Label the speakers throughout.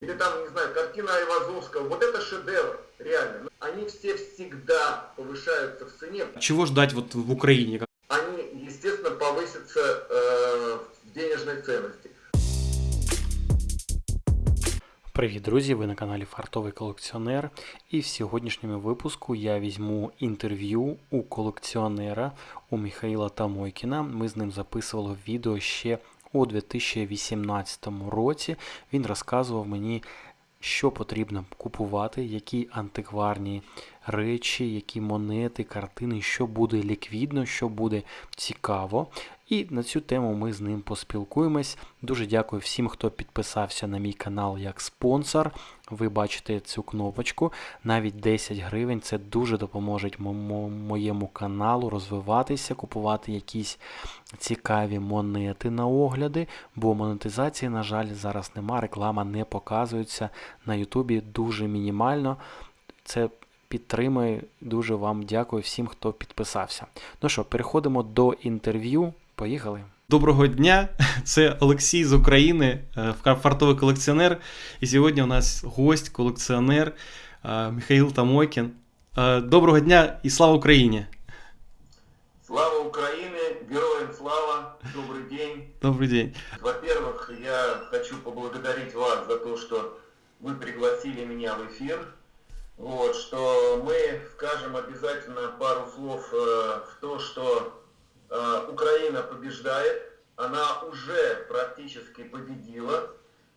Speaker 1: или там, не знаю, картина Айвазовского, вот это шедевр, реально. Они все всегда повышаются в цене.
Speaker 2: Чего ждать вот в Украине?
Speaker 1: Они, естественно, повысятся э, в денежной ценности.
Speaker 2: Привіт, друзі! Ви на каналі Фартовий колекціонер. І в сьогоднішньому випуску я візьму інтерв'ю у колекціонера у Михаїла Тамойкіна. Ми з ним записували відео ще у 2018 році. Він розказував мені, що потрібно купувати, які антикварні речі, які монети, картини, що буде ліквідно, що буде цікаво. І на цю тему ми з ним поспілкуємось. Дуже дякую всім, хто підписався на мій канал як спонсор. Ви бачите цю кнопочку. Навіть 10 гривень це дуже допоможе моєму каналу розвиватися, купувати якісь цікаві монети на огляди, бо монетизації, на жаль, зараз нема. Реклама не показується на Ютубі дуже мінімально. Це підтримує. Дуже вам дякую всім, хто підписався. Ну що, переходимо до інтерв'ю. Поїхали. Доброго дня, це Олексій з України, е, фартовий колекціонер. І сьогодні у нас гость, колекціонер е, Михаил Тамойкін. Е, доброго дня і слава Україні!
Speaker 1: Слава Украине, героям слава, добрый день.
Speaker 2: Добрый день.
Speaker 1: Во-первых, я хочу поблагодарить вас за то, что вы пригласили меня в эфир. Вот, что мы скажем обязательно пару слов э, в то, что Э, Украина побеждает, она уже практически победила,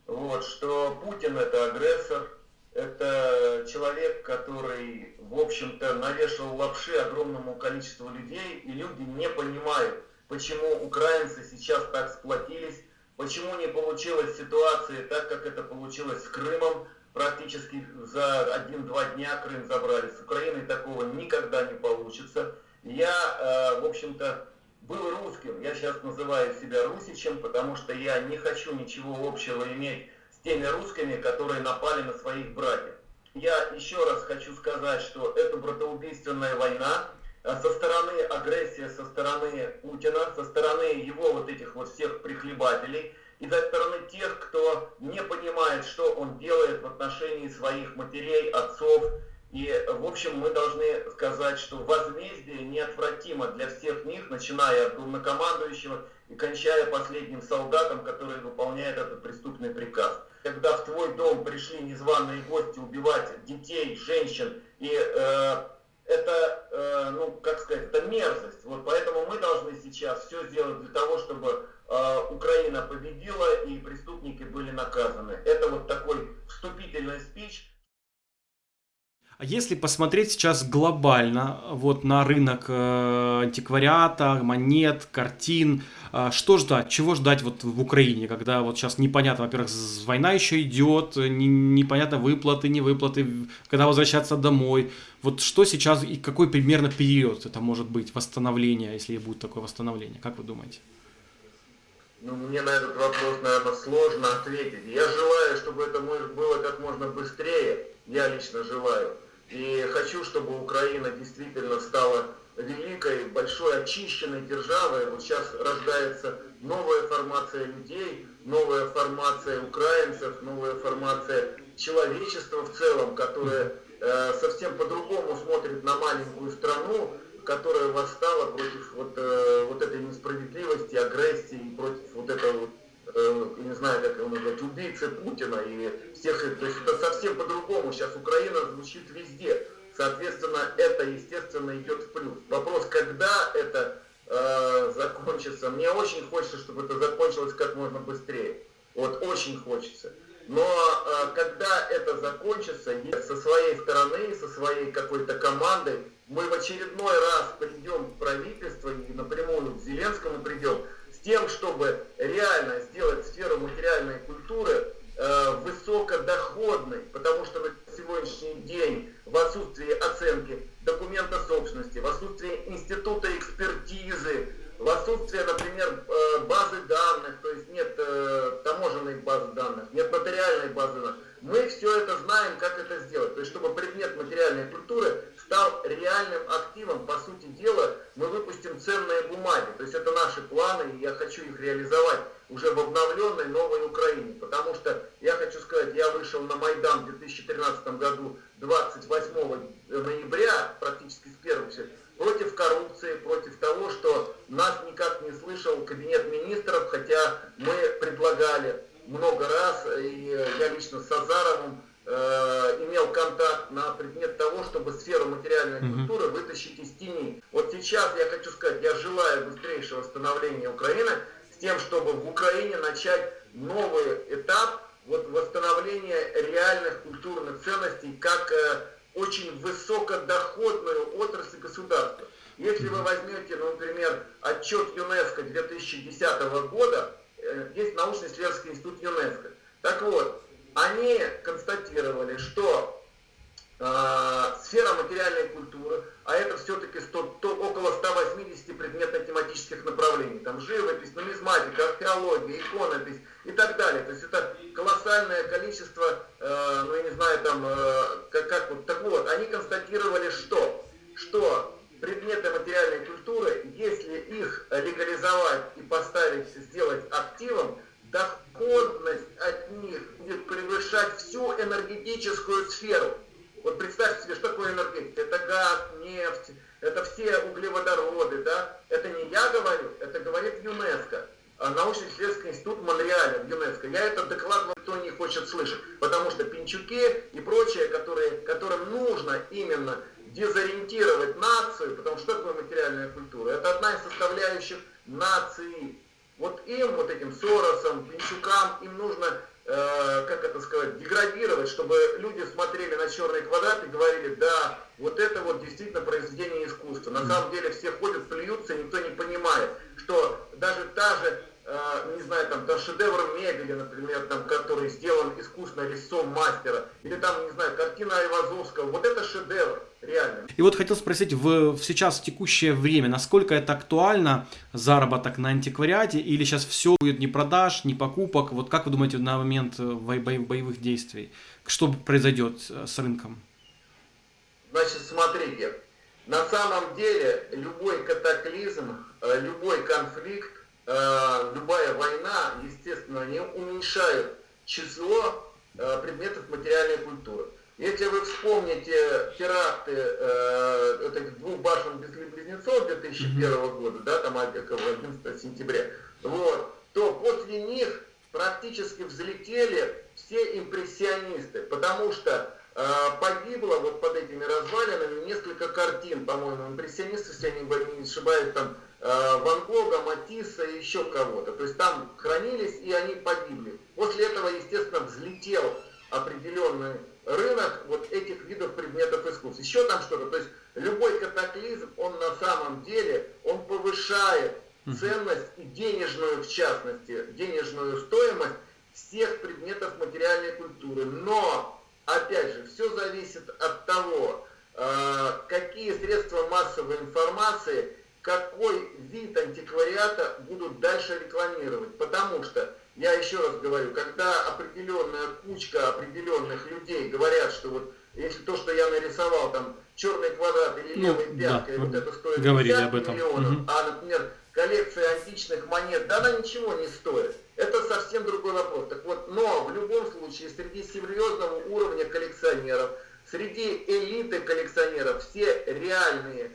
Speaker 1: вот, что Путин это агрессор, это человек, который, в общем-то, навешивал лапши огромному количеству людей, и люди не понимают, почему украинцы сейчас так сплотились, почему не получилась ситуация так, как это получилось с Крымом, практически за один-два дня Крым забрали. С Украиной такого никогда не получится. Я, э, в общем-то, был русским, я сейчас называю себя русичем, потому что я не хочу ничего общего иметь с теми русскими, которые напали на своих братьев. Я еще раз хочу сказать, что это братоубийственная война, а со стороны агрессии, со стороны Путина, со стороны его вот этих вот всех прихлебателей, и со стороны тех, кто не понимает, что он делает в отношении своих матерей, отцов, и, в общем, мы должны сказать, что возмездие неотвратимо для всех них, начиная от главнокомандующего и кончая последним солдатом, который выполняет этот преступный приказ. Когда в твой дом пришли незваные гости убивать детей, женщин, и э, это, э, ну, как сказать, это мерзость. Вот поэтому мы должны сейчас все сделать для того, чтобы э, Украина победила и преступники были наказаны. Это вот такой вступительный спич.
Speaker 2: А если посмотреть сейчас глобально вот на рынок э, антиквариата, монет, картин, э, что ждать, чего ждать вот в Украине, когда вот сейчас непонятно, во-первых, война еще идет, не, непонятно выплаты, не выплаты, когда возвращаться домой. Вот что сейчас и какой примерно период это может быть восстановление, если будет такое восстановление, как вы думаете?
Speaker 1: Ну, мне на этот вопрос, наверное, сложно ответить. Я желаю, чтобы это было как можно быстрее. Я лично желаю. И хочу, чтобы Украина действительно стала великой, большой, очищенной державой. Вот сейчас рождается новая формация людей, новая формация украинцев, новая формация человечества в целом, которая э, совсем по-другому смотрит на маленькую страну, которая восстала против вот, э, вот этой несправедливости, агрессии, против вот этого как его назвать, убийцы Путина и всех, то есть это совсем по-другому. Сейчас Украина звучит везде. Соответственно, это, естественно, идет в плюс. Вопрос, когда это э, закончится, мне очень хочется, чтобы это закончилось как можно быстрее. Вот очень хочется. Но э, когда это закончится, со своей стороны, со своей какой-то командой, мы в очередной раз придем в правительство и напрямую к Зеленскому придем, тем, чтобы реально сделать сферу материальной культуры э, высокодоходной, потому что на сегодняшний день в отсутствии оценки документа собственности, в отсутствии института экспертизы, в отсутствии, например, э, базы данных, то есть нет э, таможенной базы данных, нет нотариальной базы данных, мы все это знаем, как это сделать. То есть, чтобы предмет культуры стал реальным активом, по сути дела, мы выпустим ценные бумаги. То есть, это наши планы, и я хочу их реализовать уже в обновленной новой Украине. Потому что, я хочу сказать, я вышел на Майдан в 2013 году 28 ноября, практически с первого против коррупции, против того, что нас никак не слышал кабинет министров, хотя мы предлагали много раз, и я лично с Азаровым э, контакт на предмет того, чтобы сферу материальной mm-hmm. культуры вытащить из тени. Вот сейчас я хочу сказать, я желаю быстрейшего восстановления Украины с тем, чтобы в Украине начать новый этап вот восстановления реальных культурных ценностей как э, очень высокодоходную отрасль государства. Если вы возьмете, ну, например, отчет ЮНЕСКО 2010 года, э, есть научно-исследовательский институт ЮНЕСКО. Так вот, они констатировали, что сфера материальной культуры, а это все-таки около 180 предметно-тематических направлений, там живопись, нумизматика, археология, иконопись и так далее. То есть это колоссальное количество, э, ну я не знаю, там, э, как, как вот, так вот, они констатировали, что, что предметы материальной культуры, если их легализовать и поставить, сделать активом, доходность от них будет превышать всю энергетическую сферу. Вот представьте себе, что такое энергетика. Это газ, нефть, это все углеводороды, да? Это не я говорю, это говорит ЮНЕСКО. А научно-исследовательский институт Монреаля в ЮНЕСКО. Я этот доклад никто не хочет слышать, потому что пинчуки и прочее, которые, которым именно дезориентировать нацию, потому что такое материальная культура? Это одна из составляющих нации. Вот им, вот этим Соросам, Пинчукам, им нужно, э, как это сказать, деградировать, чтобы люди смотрели на черный квадрат и говорили, да, вот это вот действительно произведение искусства. На самом деле все ходят, плюются, никто не понимает, что даже та же Э, не знаю, там, там шедевр мебели, например, там, который сделан искусно лицом мастера, или там, не знаю, картина Айвазовского, вот это шедевр, реально.
Speaker 2: И вот хотел спросить, в, в сейчас в текущее время, насколько это актуально, заработок на антиквариате, или сейчас все будет не продаж, не покупок, вот как вы думаете на момент э, боевых действий, что произойдет э, с рынком?
Speaker 1: Значит, смотрите, на самом деле любой катаклизм, любой конфликт, Э, любая война, естественно, не уменьшает число э, предметов материальной культуры. Если вы вспомните теракты э, этих двух башен близнецов 2001 года, да, там 11 сентября, вот, то после них практически взлетели все импрессионисты, потому что э, погибло вот под этими развалинами несколько картин, по-моему, импрессионисты, если они не ошибаюсь, там Ван Гога, Матисса и еще кого-то. То есть там хранились и они погибли. После этого, естественно, взлетел определенный рынок вот этих видов предметов искусств. Еще там что-то. То есть любой катаклизм, он на самом деле, он повышает ценность и денежную, в частности, денежную стоимость всех предметов материальной культуры. Но, опять же, все зависит от того, э, какие средства массовой информации какой вид антиквариата будут дальше рекламировать. Потому что, я еще раз говорю, когда определенная кучка определенных людей говорят, что вот если то, что я нарисовал, там черный квадрат или ну, пяткой, да, вот это стоит 50 об этом. миллионов, угу. а, например, коллекция античных монет, да она ничего не стоит. Это совсем другой вопрос. Так вот, но в любом случае среди серьезного уровня коллекционеров, среди элиты коллекционеров все реальные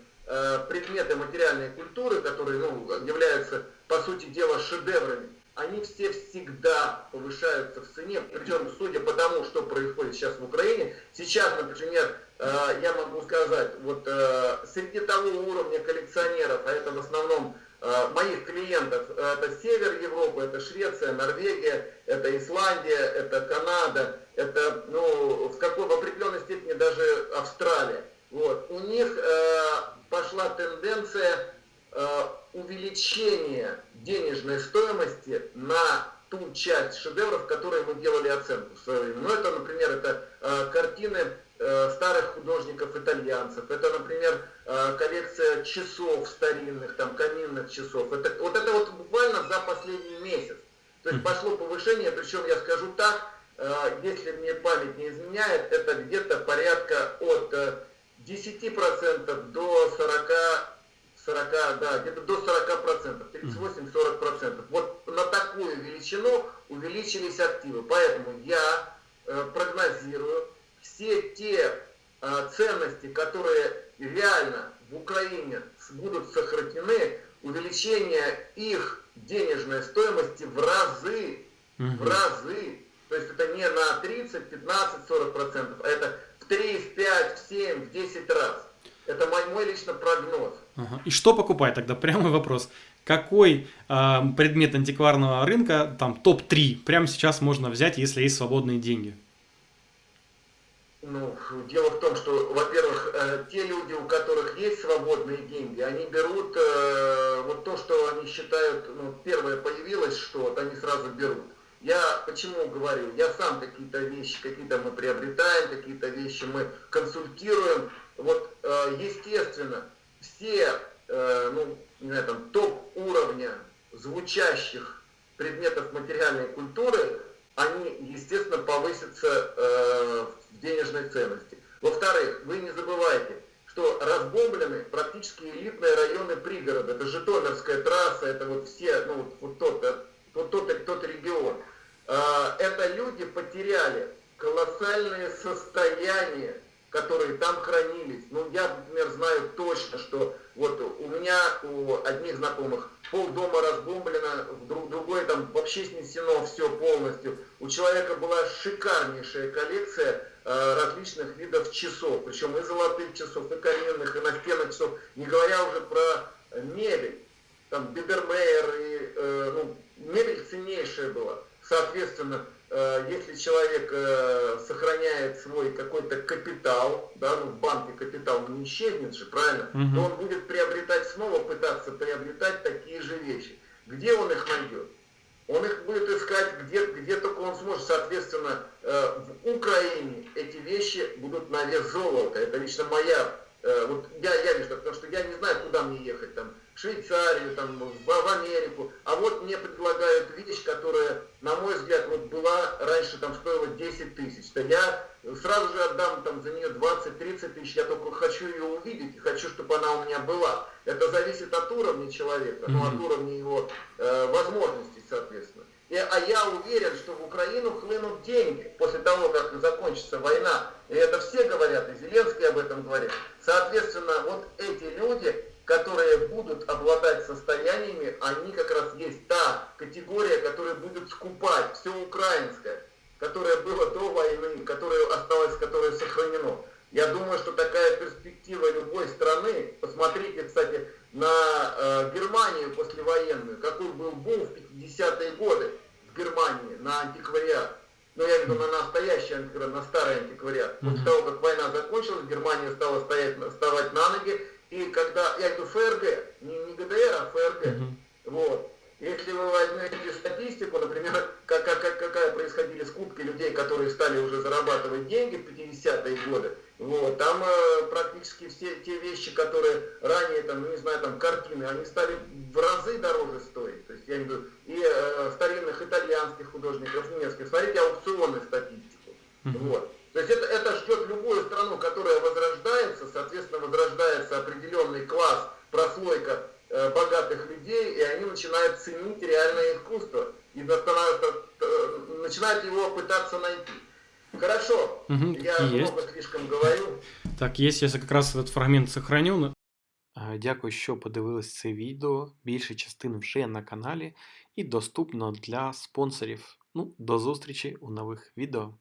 Speaker 1: предметы материальной культуры, которые ну, являются, по сути дела, шедеврами, они все всегда повышаются в цене. Причем, судя по тому, что происходит сейчас в Украине, сейчас, например, э, я могу сказать, вот э, среди того уровня коллекционеров, а это в основном моих клиентов, это север Европы, это Швеция, Норвегия, это Исландия, это Канада, это, ну, в какой в определенной степени даже Австралия. Вот. У них пошла тенденция э, увеличения денежной стоимости на ту часть шедевров, которые мы делали оценку в свое время. Ну, это, например, это э, картины э, старых художников-итальянцев, это, например, э, коллекция часов старинных, там, каминных часов. Это, вот это вот буквально за последний месяц. То есть пошло повышение, причем я скажу так, э, если мне память не изменяет, это где-то порядка от 10% до 40 40, да, где-то до 40%, 38-40%. Вот на такую величину увеличились активы. Поэтому я э, прогнозирую все те э, ценности, которые реально в Украине будут сохранены, увеличение их денежной стоимости в разы, угу. в разы. То есть это не на 30, 15, 40 процентов, а это 3, в 5, в 7, в 10 раз. Это мой, мой лично прогноз.
Speaker 2: Ага. И что покупать тогда? Прямой вопрос. Какой э, предмет антикварного рынка, там топ-3, прямо сейчас можно взять, если есть свободные деньги?
Speaker 1: Ну, дело в том, что, во-первых, э, те люди, у которых есть свободные деньги, они берут э, вот то, что они считают, ну, первое появилось что-то, они сразу берут. Я почему говорю, я сам какие-то вещи, какие-то мы приобретаем, какие-то вещи мы консультируем. Вот, э, естественно, все, э, ну, не знаю, там, топ-уровня звучащих предметов материальной культуры, они, естественно, повысятся э, в денежной ценности. Во-вторых, вы не забывайте, что разбомблены практически элитные районы пригорода. Это Житомирская трасса, это вот все, ну, вот тот, вот тот, тот регион. Э, это люди потеряли колоссальные состояния которые там хранились. Ну, я, например, знаю точно, что вот у меня, у одних знакомых, пол дома разбомблено, друг, другой там вообще снесено все полностью. У человека была шикарнейшая коллекция э, различных видов часов, причем и золотых часов, и каменных, и настенных часов, не говоря уже про мебель. Там Бибермейер, и, э, ну, мебель ценнейшая была. Соответственно, Э, если человек э, сохраняет свой какой-то капитал, да, ну в банке капитал не исчезнет же, правильно, угу. то он будет приобретать снова, пытаться приобретать такие же вещи. Где он их найдет? Он их будет искать где, где только он сможет. Соответственно, э, в Украине эти вещи будут на вес золота. Это лично моя, вот я, я вижу, потому что я не знаю, куда мне ехать там в Швейцарию, там, в, в Америку. А вот мне предлагают вещь, которая, на мой взгляд, вот была раньше там стоила 10 тысяч. То я сразу же отдам там за нее 20-30 тысяч, я только хочу ее увидеть и хочу, чтобы она у меня была. Это зависит от уровня человека, ну, от уровня его э, возможностей, соответственно. И, а я уверен, что в Украину хлынут деньги после того, как закончится война. И это все говорят, и Зеленский об этом говорит. Соответственно, вот эти люди, которые будут обладать состояниями, они как раз есть та категория, которая будет скупать все украинское, которое было до войны, которое осталось, которое сохранено. Я думаю, что такая перспектива любой страны, посмотрите, кстати, на э, Германию послевоенную, какой был бум в 50-е годы в Германии на антиквариат. Ну, я имею в виду на настоящий антиквариат, на старый антиквариат. После того, как война закончилась, Германия стала стоять, вставать на ноги, и когда, я говорю ФРГ, не, не ГДР, а ФРГ, uh-huh. вот. Если вы возьмете статистику, например, как, как, какая происходили скупки людей, которые стали уже зарабатывать деньги в 50-е годы, вот, там э, практически все те вещи, которые ранее, там, не знаю, там, картины, они стали в разы дороже стоить. Его пытаться найти. Хорошо,
Speaker 2: угу,
Speaker 1: я есть. много слишком говорю.
Speaker 2: Так, есть, я как раз этот фрагмент сохраню. Дякую, що подивились це відео. Більше частин вже на каналі і доступно для спонсорів. Ну, до зустрічі у нових відео.